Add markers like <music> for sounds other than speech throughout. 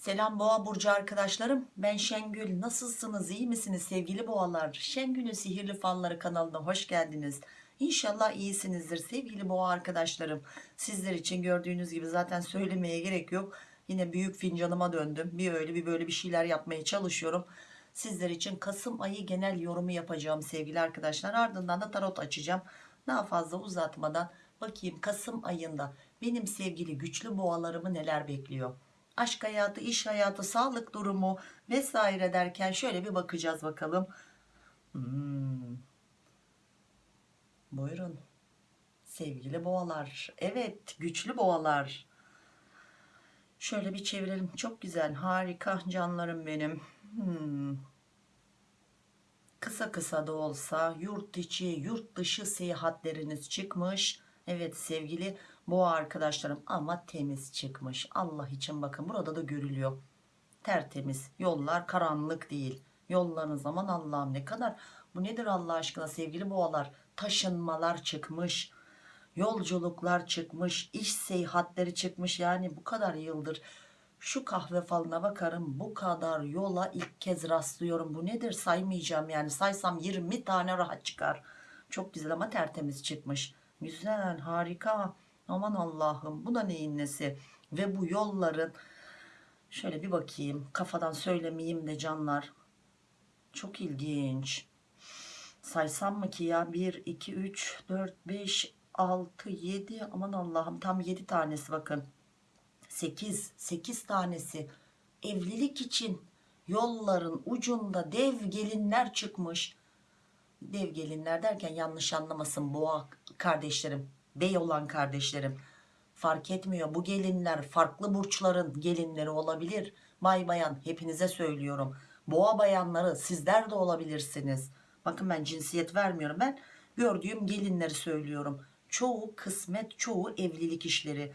Selam Boğa Burcu arkadaşlarım. Ben Şengül. Nasılsınız? İyi misiniz sevgili boğalar? Şengül'ün Sihirli Falları kanalına hoş geldiniz. İnşallah iyisinizdir sevgili boğa arkadaşlarım. Sizler için gördüğünüz gibi zaten söylemeye gerek yok. Yine büyük fincanıma döndüm. Bir öyle bir böyle bir şeyler yapmaya çalışıyorum. Sizler için Kasım ayı genel yorumu yapacağım sevgili arkadaşlar. Ardından da tarot açacağım. Daha fazla uzatmadan bakayım Kasım ayında benim sevgili güçlü boğalarımı neler bekliyor aşk hayatı, iş hayatı, sağlık durumu vesaire derken şöyle bir bakacağız bakalım. Hmm. Buyurun. Sevgili boğalar. Evet, güçlü boğalar. Şöyle bir çevirelim. Çok güzel, harika canlarım benim. Hmm. Kısa kısa da olsa yurt içi, yurt dışı seyahatleriniz çıkmış. Evet sevgili boğa arkadaşlarım ama temiz çıkmış. Allah için bakın burada da görülüyor. Tertemiz yollar karanlık değil. Yollarınız zaman Allah'ım ne kadar bu nedir Allah aşkına sevgili boğalar? Taşınmalar çıkmış yolculuklar çıkmış iş seyahatleri çıkmış. Yani bu kadar yıldır şu kahve falına bakarım bu kadar yola ilk kez rastlıyorum. Bu nedir? Saymayacağım yani. Saysam 20 tane rahat çıkar. Çok güzel ama tertemiz çıkmış. Güzel harika aman Allah'ım bu da neyin nesi? Ve bu yolların şöyle bir bakayım kafadan söylemeyeyim de canlar. Çok ilginç. Saysam mı ki ya? 1 2 3 4 5 6 7 aman Allah'ım tam 7 tanesi bakın. 8 8 tanesi. Evlilik için yolların ucunda dev gelinler çıkmış. Dev gelinler derken yanlış anlamasın boğa kardeşlerim bey olan kardeşlerim. Fark etmiyor. Bu gelinler farklı burçların gelinleri olabilir. Bay bayan hepinize söylüyorum. Boğa bayanları sizler de olabilirsiniz. Bakın ben cinsiyet vermiyorum. Ben gördüğüm gelinleri söylüyorum. Çoğu kısmet çoğu evlilik işleri.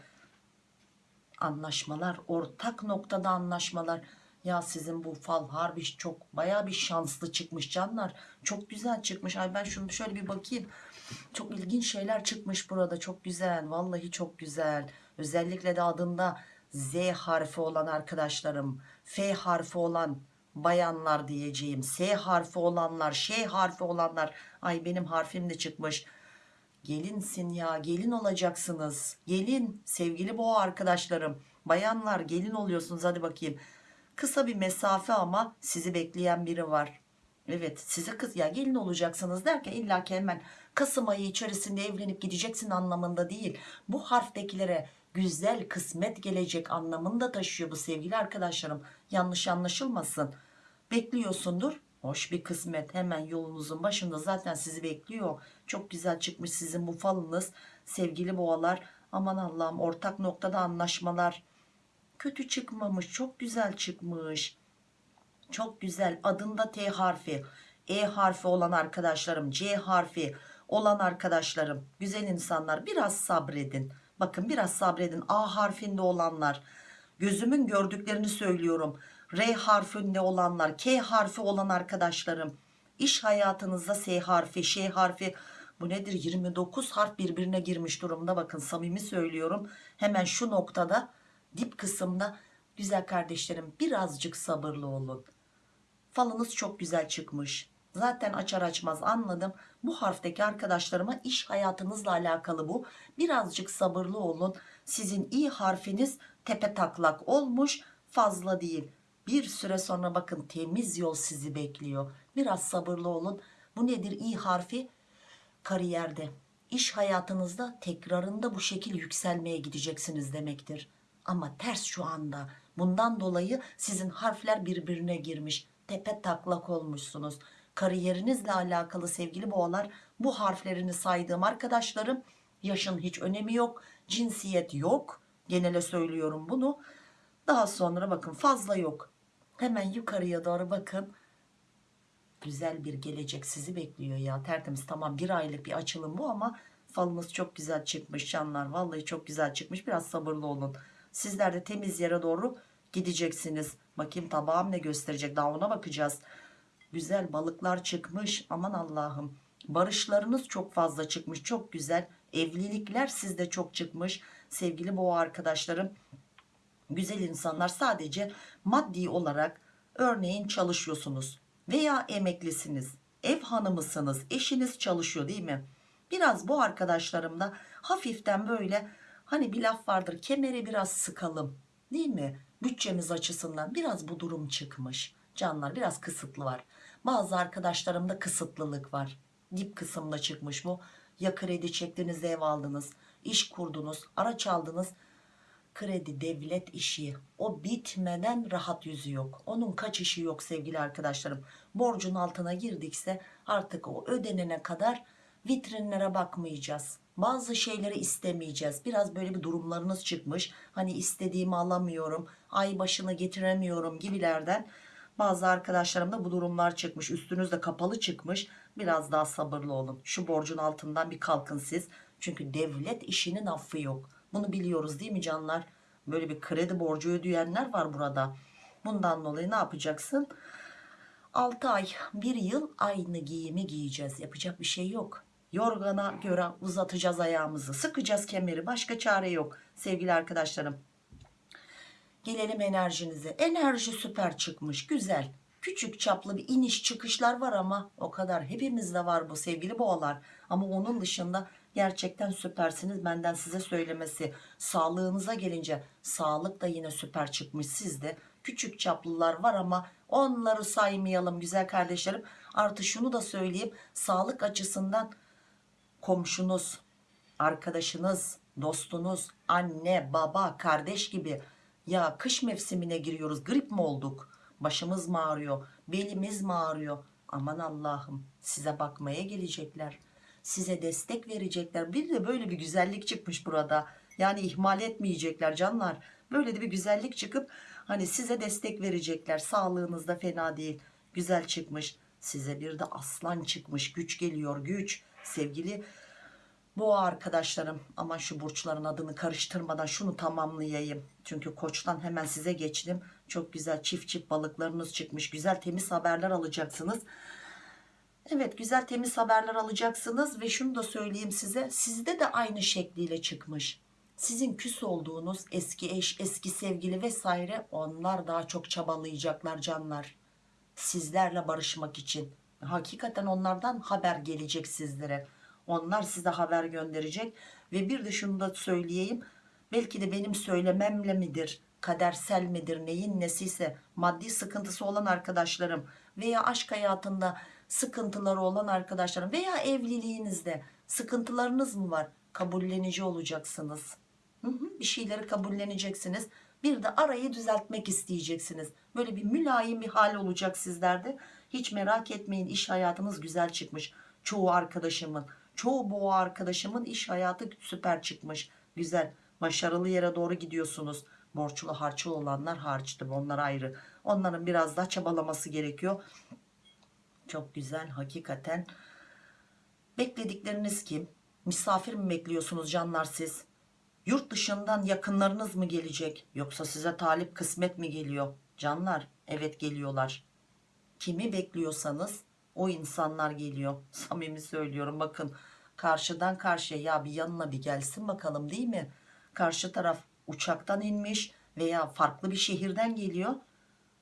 Anlaşmalar ortak noktada anlaşmalar. Ya sizin bu fal harbi çok baya bir şanslı çıkmış canlar. Çok güzel çıkmış. Ay ben şunu şöyle bir bakayım çok ilginç şeyler çıkmış burada. Çok güzel. Vallahi çok güzel. Özellikle de adında Z harfi olan arkadaşlarım F harfi olan bayanlar diyeceğim S harfi olanlar Ş harfi olanlar. Ay benim harfim de çıkmış. Gelinsin ya gelin olacaksınız. Gelin sevgili boğa arkadaşlarım. Bayanlar gelin oluyorsunuz. Hadi bakayım. Kısa bir mesafe ama sizi bekleyen biri var. Evet size kız ya gelin olacaksınız derken illa ki hemen Kasım ayı içerisinde evlenip gideceksin anlamında değil. Bu harftekilere güzel kısmet gelecek anlamında taşıyor bu sevgili arkadaşlarım. Yanlış anlaşılmasın. Bekliyorsundur. Hoş bir kısmet. Hemen yolunuzun başında zaten sizi bekliyor. Çok güzel çıkmış sizin bu falınız sevgili boğalar. Aman Allah'ım ortak noktada anlaşmalar. Kötü çıkmamış çok güzel çıkmış. Çok güzel. Adında T harfi. E harfi olan arkadaşlarım C harfi olan arkadaşlarım güzel insanlar biraz sabredin. Bakın biraz sabredin. A harfinde olanlar. Gözümün gördüklerini söylüyorum. R harfinde olanlar K harfi olan arkadaşlarım. İş hayatınızda S harfi Ş harfi. Bu nedir? 29 harf birbirine girmiş durumda. Bakın samimi söylüyorum. Hemen şu noktada dip kısımda güzel kardeşlerim birazcık sabırlı olun. Falınız çok güzel çıkmış zaten açar açmaz anladım. Bu harfteki arkadaşlarıma iş hayatınızla alakalı bu. Birazcık sabırlı olun. Sizin i harfiniz tepe taklak olmuş fazla değil. Bir süre sonra bakın temiz yol sizi bekliyor. Biraz sabırlı olun. Bu nedir i harfi? Kariyerde. İş hayatınızda tekrarında bu şekil yükselmeye gideceksiniz demektir. Ama ters şu anda. Bundan dolayı sizin harfler birbirine girmiş. Tepe taklak olmuşsunuz kariyerinizle alakalı sevgili boğalar bu harflerini saydığım arkadaşlarım yaşın hiç önemi yok cinsiyet yok genele söylüyorum bunu. Daha sonra bakın fazla yok. Hemen yukarıya doğru bakın. Güzel bir gelecek sizi bekliyor ya. Tertemiz tamam bir aylık bir açılım bu ama falınız çok güzel çıkmış canlar. Vallahi çok güzel çıkmış. Biraz sabırlı olun. Sizler de temiz yere doğru gideceksiniz. Bakayım tabağım ne gösterecek? Daha ona bakacağız güzel balıklar çıkmış. Aman Allah'ım. Barışlarınız çok fazla çıkmış. Çok güzel. Evlilikler sizde çok çıkmış. Sevgili boğa arkadaşlarım güzel insanlar sadece maddi olarak örneğin çalışıyorsunuz veya emeklisiniz ev hanımısınız eşiniz çalışıyor değil mi? Biraz bu arkadaşlarımda hafiften böyle hani bir laf vardır kemeri biraz sıkalım. değil mi? Bütçemiz açısından biraz bu durum çıkmış. Canlar biraz kısıtlı var bazı arkadaşlarımda kısıtlılık var. Dip kısımda çıkmış bu. Ya kredi çektiniz ev aldınız iş kurdunuz araç aldınız. Kredi devlet işi. O bitmeden rahat yüzü yok. Onun kaçışı yok sevgili arkadaşlarım? Borcun altına girdikse artık o ödenene kadar vitrinlere bakmayacağız. Bazı şeyleri istemeyeceğiz. Biraz böyle bir durumlarınız çıkmış. Hani istediğimi alamıyorum ay başını getiremiyorum gibilerden bazı arkadaşlarımda bu durumlar çıkmış üstünüzde kapalı çıkmış. Biraz daha sabırlı olun. Şu borcun altından bir kalkın siz. Çünkü devlet işinin affı yok. Bunu biliyoruz değil mi canlar? Böyle bir kredi borcu ödeyenler var burada. Bundan dolayı ne yapacaksın? 6 ay 1 yıl aynı giyimi giyeceğiz. Yapacak bir şey yok. Yorgana göre uzatacağız ayağımızı. Sıkacağız kemeri. Başka çare yok. Sevgili arkadaşlarım gelelim enerjinize. Enerji süper çıkmış güzel. Küçük çaplı bir iniş çıkışlar var ama o kadar hepimizde var bu sevgili boğalar. Ama onun dışında gerçekten süpersiniz benden size söylemesi. Sağlığınıza gelince sağlık da yine süper çıkmış. Sizde küçük çaplılar var ama onları saymayalım güzel kardeşlerim. Artı şunu da söyleyeyim sağlık açısından komşunuz arkadaşınız dostunuz anne baba kardeş gibi ya kış mevsimine giriyoruz grip mi olduk? Başımız mı ağrıyor? Belimiz mi ağrıyor? Aman Allah'ım size bakmaya gelecekler. Size destek verecekler. Bir de böyle bir güzellik çıkmış burada. Yani ihmal etmeyecekler canlar. Böyle de bir güzellik çıkıp hani size destek verecekler. Sağlığınızda fena değil. Güzel çıkmış. Size bir de aslan çıkmış. Güç geliyor güç. Sevgili Boğa arkadaşlarım aman şu burçların adını karıştırmadan şunu tamamlayayım. Çünkü koçtan hemen size geçtim. Çok güzel çift çift balıklarınız çıkmış. Güzel temiz haberler alacaksınız. Evet güzel temiz haberler alacaksınız ve şunu da söyleyeyim size. Sizde de aynı şekliyle çıkmış. Sizin küs olduğunuz eski eş, eski sevgili vesaire onlar daha çok çabalayacaklar canlar. Sizlerle barışmak için. Hakikaten onlardan haber gelecek sizlere onlar size haber gönderecek. Ve bir de şunu da söyleyeyim. Belki de benim söylememle midir kadersel midir neyin nesiyse maddi sıkıntısı olan arkadaşlarım veya aşk hayatında sıkıntıları olan arkadaşlarım veya evliliğinizde sıkıntılarınız mı var? Kabullenici olacaksınız. Bir şeyleri kabulleneceksiniz. Bir de arayı düzeltmek isteyeceksiniz. Böyle bir mülayim bir hal olacak sizlerde. Hiç merak etmeyin iş hayatınız güzel çıkmış. Çoğu arkadaşımın çoğu boğa arkadaşımın iş hayatı süper çıkmış. Güzel. Başarılı yere doğru gidiyorsunuz. Borçlu harçlı olanlar harçtır. Onlar ayrı. Onların biraz daha çabalaması gerekiyor. Çok güzel. Hakikaten. Bekledikleriniz kim? Misafir mi bekliyorsunuz canlar siz? Yurt dışından yakınlarınız mı gelecek? Yoksa size talip kısmet mi geliyor? Canlar evet geliyorlar. Kimi bekliyorsanız o insanlar geliyor. <laughs> Samimi söylüyorum. Bakın karşıdan karşıya ya bir yanına bir gelsin bakalım değil mi? Karşı taraf uçaktan inmiş veya farklı bir şehirden geliyor.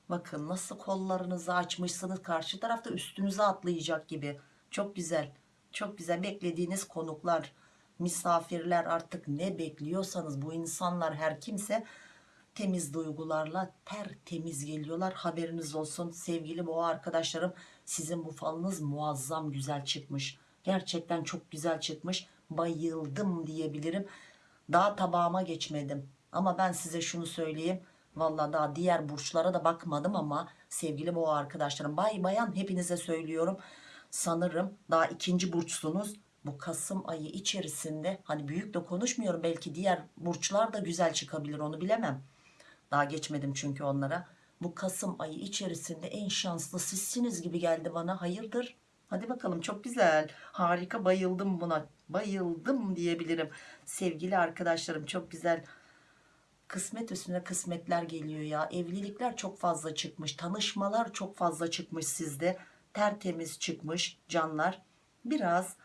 Bakın nasıl kollarınızı açmışsınız. Karşı tarafta üstünüze atlayacak gibi. Çok güzel çok güzel. Beklediğiniz konuklar misafirler artık ne bekliyorsanız bu insanlar her kimse temiz duygularla tertemiz geliyorlar. Haberiniz olsun sevgili boğa arkadaşlarım sizin bu falınız muazzam güzel çıkmış. Gerçekten çok güzel çıkmış. Bayıldım diyebilirim. Daha tabağıma geçmedim. Ama ben size şunu söyleyeyim. Valla daha diğer burçlara da bakmadım ama sevgili boğa arkadaşlarım bay bayan hepinize söylüyorum. Sanırım daha ikinci burçsunuz. Bu Kasım ayı içerisinde hani büyük de konuşmuyorum belki diğer burçlar da güzel çıkabilir onu bilemem. Daha geçmedim çünkü onlara bu Kasım ayı içerisinde en şanslı sizsiniz gibi geldi bana. Hayırdır? Hadi bakalım çok güzel. Harika bayıldım buna. Bayıldım diyebilirim. Sevgili arkadaşlarım çok güzel. Kısmet üstüne kısmetler geliyor ya. Evlilikler çok fazla çıkmış tanışmalar çok fazla çıkmış sizde. Tertemiz çıkmış canlar. Biraz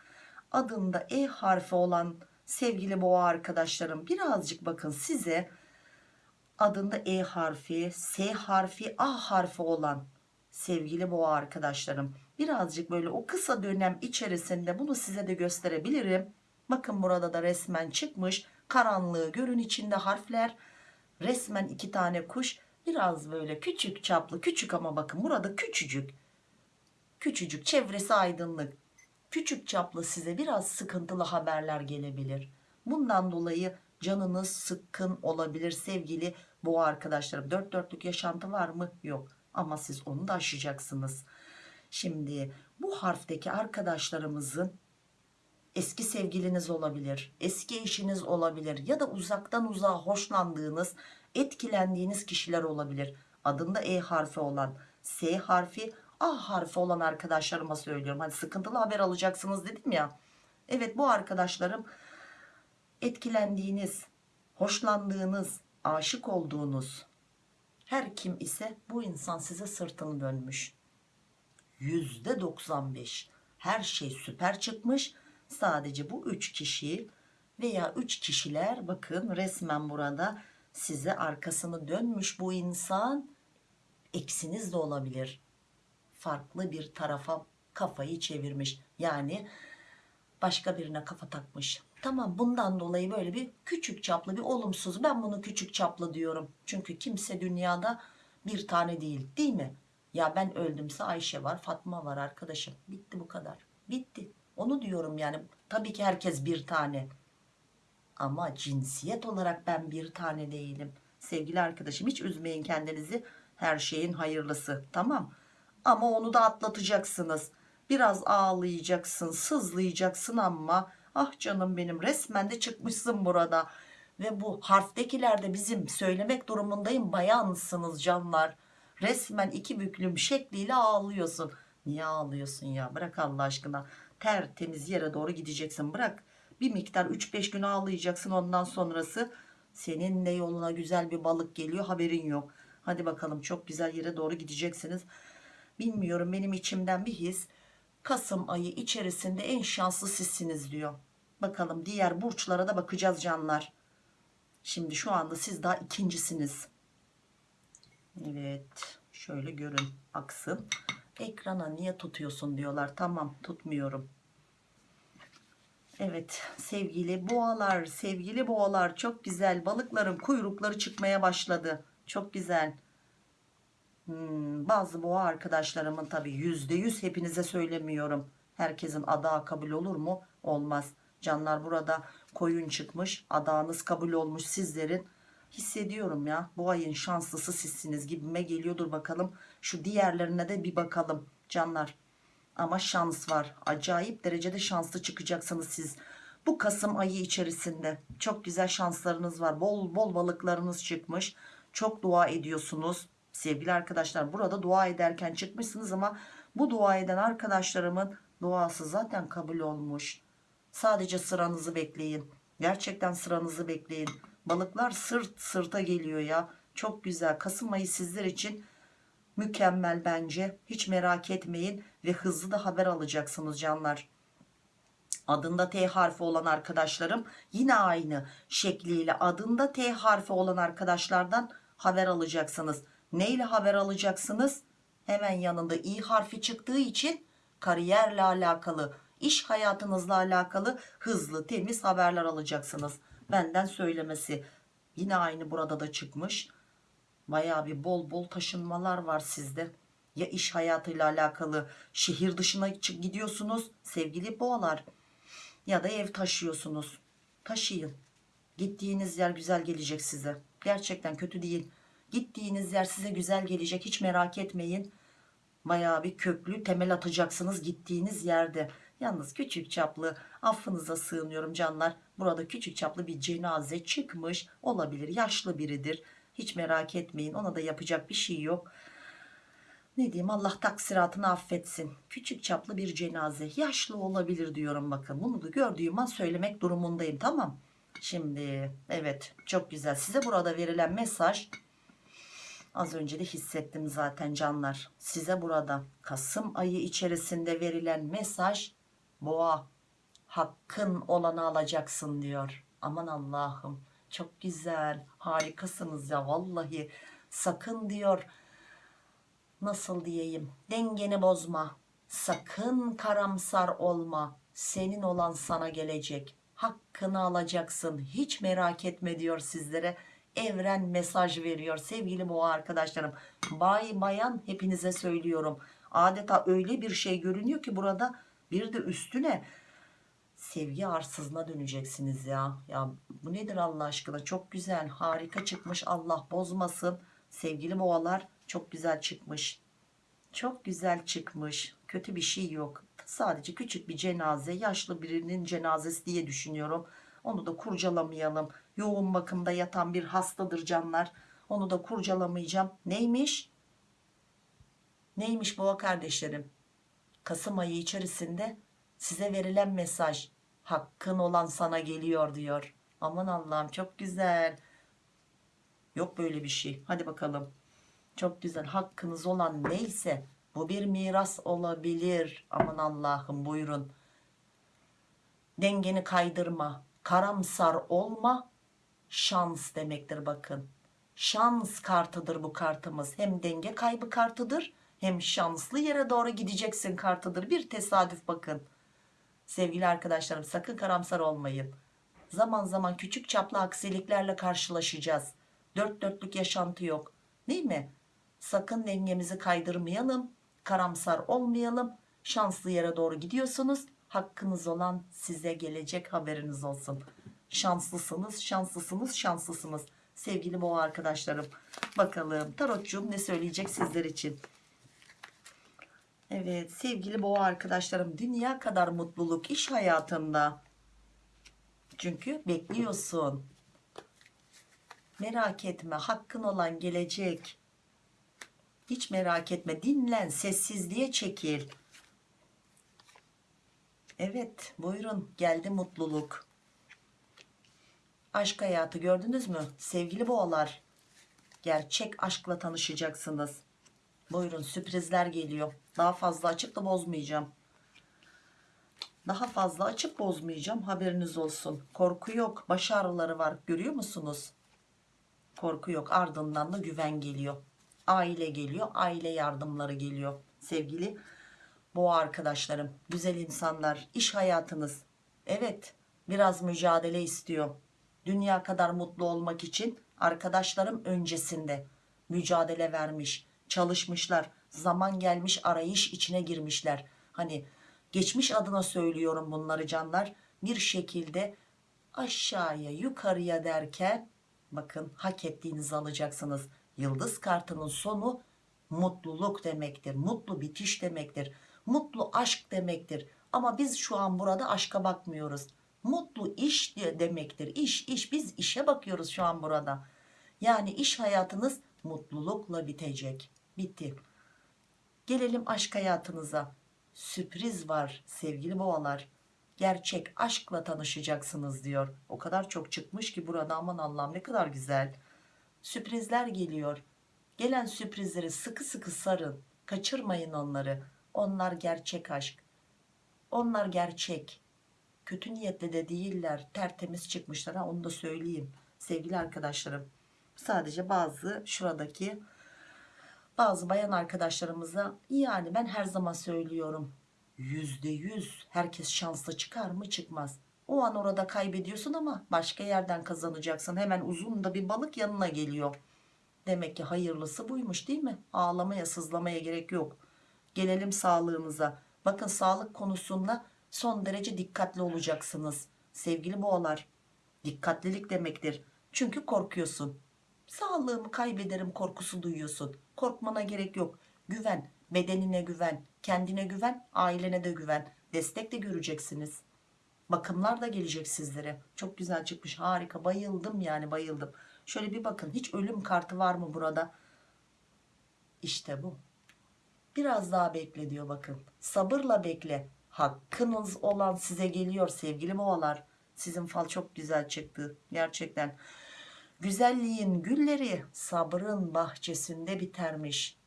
adında E harfi olan sevgili boğa arkadaşlarım birazcık bakın size adında E harfi, S harfi, A harfi olan sevgili boğa arkadaşlarım. Birazcık böyle o kısa dönem içerisinde bunu size de gösterebilirim. Bakın burada da resmen çıkmış. Karanlığı görün içinde harfler. Resmen iki tane kuş. Biraz böyle küçük çaplı. Küçük ama bakın burada küçücük. Küçücük çevresi aydınlık. Küçük çaplı size biraz sıkıntılı haberler gelebilir. Bundan dolayı canınız sıkkın olabilir sevgili boğa arkadaşlarım. Dört dörtlük yaşantı var mı? Yok. Ama siz onu da aşacaksınız. Şimdi bu harfteki arkadaşlarımızın eski sevgiliniz olabilir, eski eşiniz olabilir ya da uzaktan uzağa hoşlandığınız, etkilendiğiniz kişiler olabilir. Adında E harfi olan, S harfi, A harfi olan arkadaşlarıma söylüyorum. Hani sıkıntılı haber alacaksınız dedim ya. Evet bu arkadaşlarım etkilendiğiniz, hoşlandığınız, aşık olduğunuz her kim ise bu insan size sırtını dönmüş. %95 her şey süper çıkmış. Sadece bu üç kişi veya üç kişiler bakın resmen burada size arkasını dönmüş bu insan eksiniz de olabilir. Farklı bir tarafa kafayı çevirmiş. Yani başka birine kafa takmış. Tamam bundan dolayı böyle bir küçük çaplı bir olumsuz. Ben bunu küçük çaplı diyorum. Çünkü kimse dünyada bir tane değil değil mi? Ya ben öldümse Ayşe var Fatma var arkadaşım. Bitti bu kadar. Bitti. Onu diyorum yani. Tabii ki herkes bir tane. Ama cinsiyet olarak ben bir tane değilim. Sevgili arkadaşım hiç üzmeyin kendinizi. Her şeyin hayırlısı. Tamam. Ama onu da atlatacaksınız. Biraz ağlayacaksın, sızlayacaksın ama ah canım benim resmen de çıkmışsın burada. Ve bu harftekilerde bizim söylemek durumundayım bayansınız canlar. Resmen iki büklüm şekliyle ağlıyorsun. Niye ağlıyorsun ya? Bırak Allah aşkına. Tertemiz yere doğru gideceksin. Bırak. Bir miktar 3-5 gün ağlayacaksın. Ondan sonrası senin de yoluna güzel bir balık geliyor. Haberin yok. Hadi bakalım çok güzel yere doğru gideceksiniz. Bilmiyorum benim içimden bir his. Kasım ayı içerisinde en şanslı sizsiniz diyor. Bakalım diğer burçlara da bakacağız canlar. Şimdi şu anda siz daha ikincisiniz. Evet. Şöyle görün. Aksın. Ekrana niye tutuyorsun diyorlar. Tamam tutmuyorum. Evet sevgili boğalar, sevgili boğalar çok güzel. Balıkların kuyrukları çıkmaya başladı. Çok güzel. Hmm, bazı boğa arkadaşlarımın tabi yüzde yüz hepinize söylemiyorum. Herkesin adağı kabul olur mu? Olmaz. Canlar burada koyun çıkmış. Adağınız kabul olmuş sizlerin. Hissediyorum ya bu ayın şanslısı sizsiniz gibime geliyordur bakalım. Şu diğerlerine de bir bakalım canlar. Ama şans var. Acayip derecede şanslı çıkacaksınız siz. Bu Kasım ayı içerisinde çok güzel şanslarınız var. Bol bol balıklarınız çıkmış. Çok dua ediyorsunuz. Sevgili arkadaşlar burada dua ederken çıkmışsınız ama bu dua eden arkadaşlarımın duası zaten kabul olmuş. Sadece sıranızı bekleyin. Gerçekten sıranızı bekleyin. Balıklar sırt sırta geliyor ya. Çok güzel. Kasım ayı sizler için mükemmel bence. Hiç merak etmeyin ve hızlı da haber alacaksınız canlar. Adında T harfi olan arkadaşlarım yine aynı şekliyle adında T harfi olan arkadaşlardan haber alacaksınız. Neyle haber alacaksınız? Hemen yanında i harfi çıktığı için kariyerle alakalı, iş hayatınızla alakalı hızlı, temiz haberler alacaksınız. Benden söylemesi. Yine aynı burada da çıkmış. Baya bir bol bol taşınmalar var sizde. Ya iş hayatıyla alakalı şehir dışına gidiyorsunuz sevgili boğalar. Ya da ev taşıyorsunuz. Taşıyın. Gittiğiniz yer güzel gelecek size. Gerçekten kötü değil. Gittiğiniz yer size güzel gelecek. Hiç merak etmeyin. Baya bir köklü temel atacaksınız gittiğiniz yerde. Yalnız küçük çaplı affınıza sığınıyorum canlar. Burada küçük çaplı bir cenaze çıkmış olabilir. Yaşlı biridir. Hiç merak etmeyin. Ona da yapacak bir şey yok. Ne diyeyim Allah taksiratını affetsin. Küçük çaplı bir cenaze. Yaşlı olabilir diyorum bakın. Bunu da gördüğüm an söylemek durumundayım. Tamam. Şimdi evet çok güzel. Size burada verilen mesaj az önce de hissettim zaten canlar. Size burada Kasım ayı içerisinde verilen mesaj boğa hakkın olanı alacaksın diyor. Aman Allah'ım Çok güzel. Harikasınız ya vallahi. Sakın diyor. Nasıl diyeyim? Dengeni bozma. Sakın karamsar olma. Senin olan sana gelecek. Hakkını alacaksın. Hiç merak etme diyor sizlere. Evren mesaj veriyor sevgili boğa arkadaşlarım. Bay bayan hepinize söylüyorum. Adeta öyle bir şey görünüyor ki burada bir de üstüne sevgi arsızına döneceksiniz ya. Ya bu nedir Allah aşkına? Çok güzel, harika çıkmış. Allah bozmasın. Sevgili boğalar çok güzel çıkmış. Çok güzel çıkmış. Kötü bir şey yok. Sadece küçük bir cenaze, yaşlı birinin cenazesi diye düşünüyorum. Onu da kurcalamayalım. Yoğun bakımda yatan bir hastadır canlar. Onu da kurcalamayacağım. Neymiş? Neymiş boğa kardeşlerim? Kasım ayı içerisinde size verilen mesaj hakkın olan sana geliyor diyor. Aman Allah'ım çok güzel. Yok böyle bir şey. Hadi bakalım. Çok güzel. Hakkınız olan neyse bu bir miras olabilir. Aman Allah'ım buyurun. Dengeni kaydırma. Karamsar olma. Şans demektir bakın. Şans kartıdır bu kartımız. Hem denge kaybı kartıdır hem şanslı yere doğru gideceksin kartıdır. Bir tesadüf bakın. Sevgili arkadaşlarım sakın karamsar olmayın. Zaman zaman küçük çaplı aksiliklerle karşılaşacağız. Dört dörtlük yaşantı yok. Değil mi? Sakın dengemizi kaydırmayalım. Karamsar olmayalım. Şanslı yere doğru gidiyorsunuz. Hakkınız olan size gelecek haberiniz olsun. Şanslısınız, şanslısınız, şanslısınız. Sevgili boğa arkadaşlarım. Bakalım tarotçum ne söyleyecek sizler için. Evet sevgili boğa arkadaşlarım dünya kadar mutluluk iş hayatında. Çünkü bekliyorsun. Merak etme hakkın olan gelecek. Hiç merak etme dinlen sessizliğe çekil. Evet buyurun geldi mutluluk. Aşk hayatı gördünüz mü? Sevgili boğalar gerçek aşkla tanışacaksınız. Buyurun sürprizler geliyor. Daha fazla açıp da bozmayacağım. Daha fazla açıp bozmayacağım haberiniz olsun. Korku yok baş ağrıları var görüyor musunuz? Korku yok ardından da güven geliyor. Aile geliyor aile yardımları geliyor. Sevgili boğa arkadaşlarım güzel insanlar iş hayatınız. Evet biraz mücadele istiyor. Dünya kadar mutlu olmak için arkadaşlarım öncesinde mücadele vermiş çalışmışlar zaman gelmiş arayış içine girmişler. Hani geçmiş adına söylüyorum bunları canlar. Bir şekilde aşağıya yukarıya derken bakın hak ettiğinizi alacaksınız. Yıldız kartının sonu mutluluk demektir mutlu bitiş demektir mutlu aşk demektir. Ama biz şu an burada aşka bakmıyoruz mutlu iş demektir. İş iş. Biz işe bakıyoruz şu an burada. Yani iş hayatınız mutlulukla bitecek. Bitti. Gelelim aşk hayatınıza. Sürpriz var sevgili boğalar. Gerçek aşkla tanışacaksınız diyor. O kadar çok çıkmış ki burada. Aman Allah'ım ne kadar güzel. Sürprizler geliyor. Gelen sürprizleri sıkı sıkı sarın. Kaçırmayın onları. Onlar gerçek aşk. Onlar gerçek kötü niyetli de değiller tertemiz çıkmışlar. Ha onu da söyleyeyim sevgili arkadaşlarım. Sadece bazı şuradaki bazı bayan arkadaşlarımıza yani ben her zaman söylüyorum yüzde yüz herkes şanslı çıkar mı çıkmaz. O an orada kaybediyorsun ama başka yerden kazanacaksın. Hemen uzun da bir balık yanına geliyor. Demek ki hayırlısı buymuş değil mi? Ağlamaya sızlamaya gerek yok. Gelelim sağlığınıza bakın sağlık konusunda son derece dikkatli olacaksınız. Sevgili boğalar dikkatlilik demektir. Çünkü korkuyorsun. Sağlığımı kaybederim korkusu duyuyorsun. Korkmana gerek yok. Güven bedenine güven kendine güven ailene de güven. Destek de göreceksiniz. Bakımlar da gelecek sizlere. Çok güzel çıkmış. Harika. Bayıldım yani bayıldım. Şöyle bir bakın. Hiç ölüm kartı var mı burada? İşte bu. Biraz daha bekle diyor bakın. Sabırla bekle hakkınız olan size geliyor sevgili boğalar. Sizin fal çok güzel çıktı gerçekten. Güzelliğin gülleri sabrın bahçesinde bitermiş.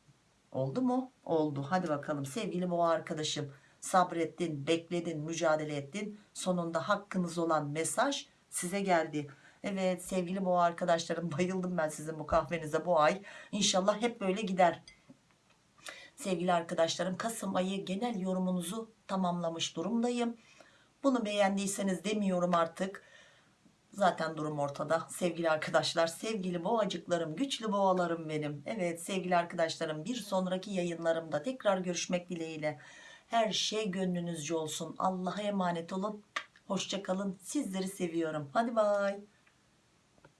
Oldu mu? Oldu. Hadi bakalım sevgili boğa arkadaşım. Sabrettin bekledin mücadele ettin. Sonunda hakkınız olan mesaj size geldi. Evet sevgili boğa arkadaşlarım bayıldım ben sizin bu kahvenize bu ay. İnşallah hep böyle gider. Sevgili arkadaşlarım Kasım ayı genel yorumunuzu tamamlamış durumdayım. Bunu beğendiyseniz demiyorum artık. Zaten durum ortada sevgili arkadaşlar. Sevgili boğacıklarım, güçlü boğalarım benim. Evet sevgili arkadaşlarım bir sonraki yayınlarımda tekrar görüşmek dileğiyle. Her şey gönlünüzce olsun. Allah'a emanet olun. Hoşçakalın. Sizleri seviyorum. Hadi bay.